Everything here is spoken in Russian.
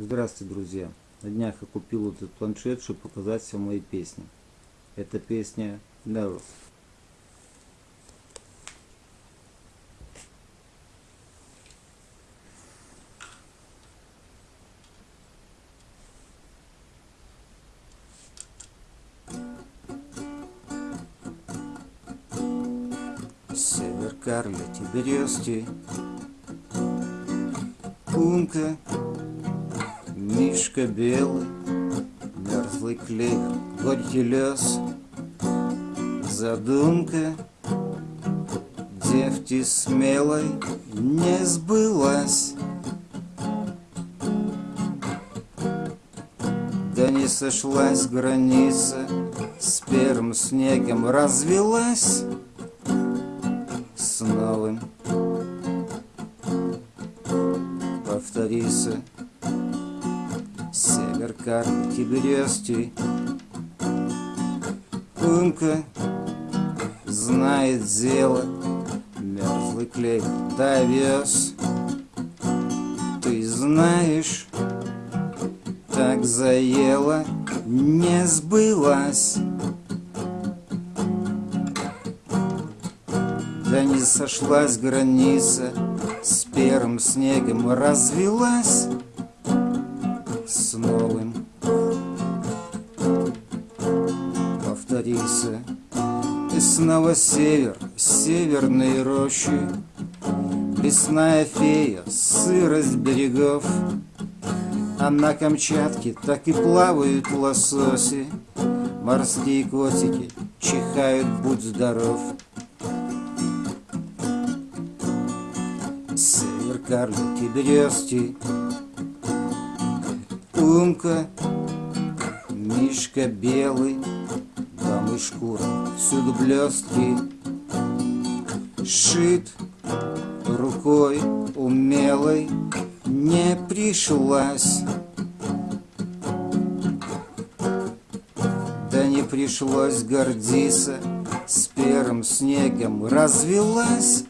Здравствуйте, друзья! На днях я купил этот планшет, чтобы показать все мои песни. Это песня Never. Север Карлети березки Умка Мишка белый Мерзлый клевер Горький лес Задумка Девки смелой Не сбылась. Да не сошлась граница С первым снегом развелась. С новым. Повторится Север карты березки Умка знает дело Мерзлый клей довез. Ты знаешь, так заело Не сбылась. Да не сошлась граница С первым снегом развелась С новым. Повторился И снова север, северные рощи. Лесная фея, сырость берегов. А на Камчатке так и плавают лососи. Морские котики чихают, будь здоров. Север карлики березки Умка Мишка белый Дом и шкура Всюду блестки Шит рукой умелой Не пришлась. Да не пришлось гордиться С первым снегом развелась